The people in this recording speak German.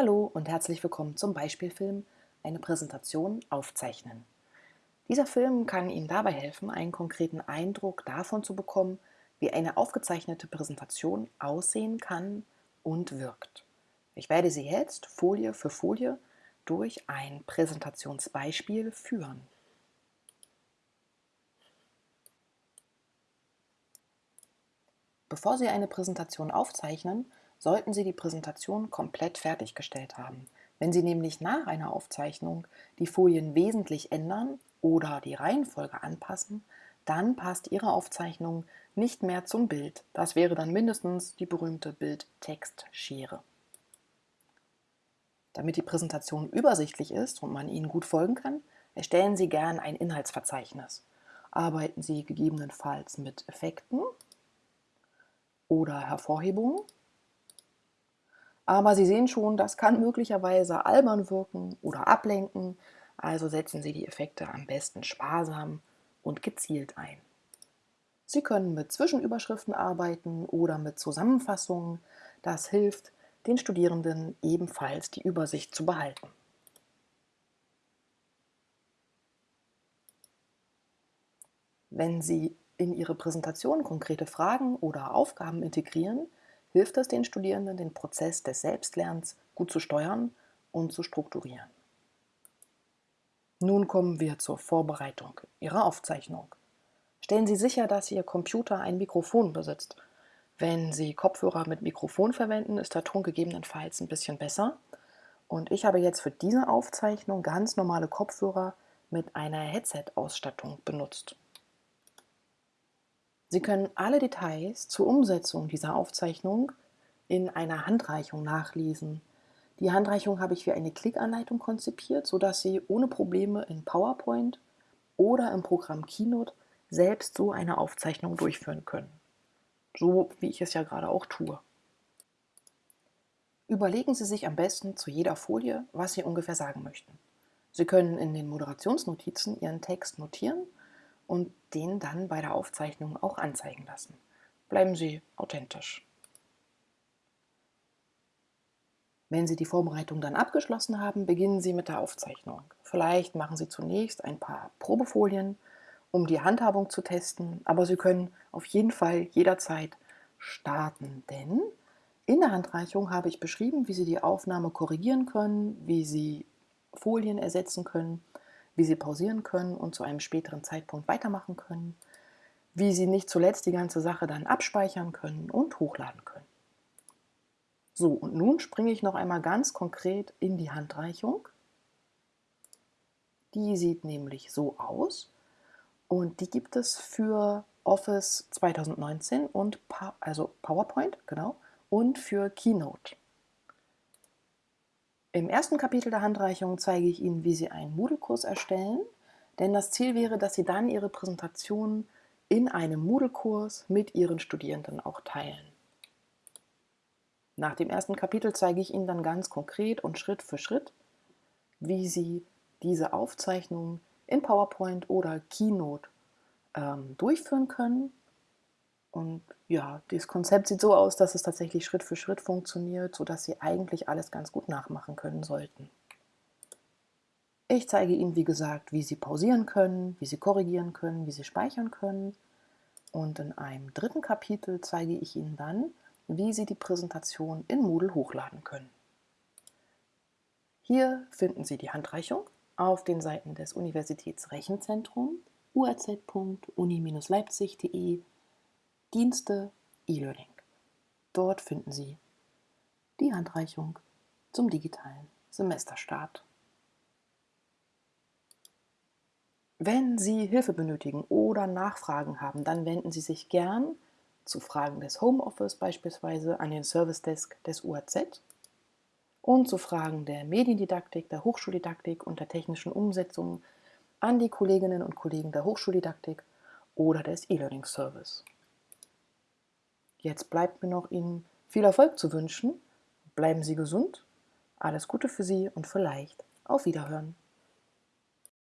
Hallo und herzlich willkommen zum Beispielfilm Eine Präsentation aufzeichnen. Dieser Film kann Ihnen dabei helfen, einen konkreten Eindruck davon zu bekommen, wie eine aufgezeichnete Präsentation aussehen kann und wirkt. Ich werde Sie jetzt Folie für Folie durch ein Präsentationsbeispiel führen. Bevor Sie eine Präsentation aufzeichnen, sollten Sie die Präsentation komplett fertiggestellt haben. Wenn Sie nämlich nach einer Aufzeichnung die Folien wesentlich ändern oder die Reihenfolge anpassen, dann passt Ihre Aufzeichnung nicht mehr zum Bild. Das wäre dann mindestens die berühmte Bild-Text-Schere. Damit die Präsentation übersichtlich ist und man Ihnen gut folgen kann, erstellen Sie gern ein Inhaltsverzeichnis. Arbeiten Sie gegebenenfalls mit Effekten oder Hervorhebungen aber Sie sehen schon, das kann möglicherweise albern wirken oder ablenken, also setzen Sie die Effekte am besten sparsam und gezielt ein. Sie können mit Zwischenüberschriften arbeiten oder mit Zusammenfassungen. Das hilft den Studierenden ebenfalls die Übersicht zu behalten. Wenn Sie in Ihre Präsentation konkrete Fragen oder Aufgaben integrieren, hilft es den Studierenden, den Prozess des Selbstlernens gut zu steuern und zu strukturieren. Nun kommen wir zur Vorbereitung Ihrer Aufzeichnung. Stellen Sie sicher, dass Ihr Computer ein Mikrofon besitzt. Wenn Sie Kopfhörer mit Mikrofon verwenden, ist der Ton gegebenenfalls ein bisschen besser. Und ich habe jetzt für diese Aufzeichnung ganz normale Kopfhörer mit einer Headset-Ausstattung benutzt. Sie können alle Details zur Umsetzung dieser Aufzeichnung in einer Handreichung nachlesen. Die Handreichung habe ich wie eine Klickanleitung konzipiert, sodass Sie ohne Probleme in PowerPoint oder im Programm Keynote selbst so eine Aufzeichnung durchführen können. So wie ich es ja gerade auch tue. Überlegen Sie sich am besten zu jeder Folie, was Sie ungefähr sagen möchten. Sie können in den Moderationsnotizen Ihren Text notieren und den dann bei der Aufzeichnung auch anzeigen lassen. Bleiben Sie authentisch. Wenn Sie die Vorbereitung dann abgeschlossen haben, beginnen Sie mit der Aufzeichnung. Vielleicht machen Sie zunächst ein paar Probefolien, um die Handhabung zu testen, aber Sie können auf jeden Fall jederzeit starten, denn in der Handreichung habe ich beschrieben, wie Sie die Aufnahme korrigieren können, wie Sie Folien ersetzen können wie Sie pausieren können und zu einem späteren Zeitpunkt weitermachen können, wie Sie nicht zuletzt die ganze Sache dann abspeichern können und hochladen können. So, und nun springe ich noch einmal ganz konkret in die Handreichung. Die sieht nämlich so aus und die gibt es für Office 2019 und also PowerPoint, genau, und für Keynote. Im ersten Kapitel der Handreichung zeige ich Ihnen, wie Sie einen Moodle-Kurs erstellen, denn das Ziel wäre, dass Sie dann Ihre Präsentation in einem Moodle-Kurs mit Ihren Studierenden auch teilen. Nach dem ersten Kapitel zeige ich Ihnen dann ganz konkret und Schritt für Schritt, wie Sie diese Aufzeichnung in PowerPoint oder Keynote ähm, durchführen können und ja, das Konzept sieht so aus, dass es tatsächlich Schritt für Schritt funktioniert, sodass Sie eigentlich alles ganz gut nachmachen können sollten. Ich zeige Ihnen, wie gesagt, wie Sie pausieren können, wie Sie korrigieren können, wie Sie speichern können. Und in einem dritten Kapitel zeige ich Ihnen dann, wie Sie die Präsentation in Moodle hochladen können. Hier finden Sie die Handreichung auf den Seiten des Universitätsrechenzentrums urz.uni-leipzig.de Dienste E-Learning. Dort finden Sie die Handreichung zum digitalen Semesterstart. Wenn Sie Hilfe benötigen oder Nachfragen haben, dann wenden Sie sich gern zu Fragen des Homeoffice beispielsweise an den Service Desk des UAZ und zu Fragen der Mediendidaktik, der Hochschuldidaktik und der technischen Umsetzung an die Kolleginnen und Kollegen der Hochschuldidaktik oder des E-Learning Service. Jetzt bleibt mir noch Ihnen viel Erfolg zu wünschen. Bleiben Sie gesund. Alles Gute für Sie und vielleicht auf Wiederhören.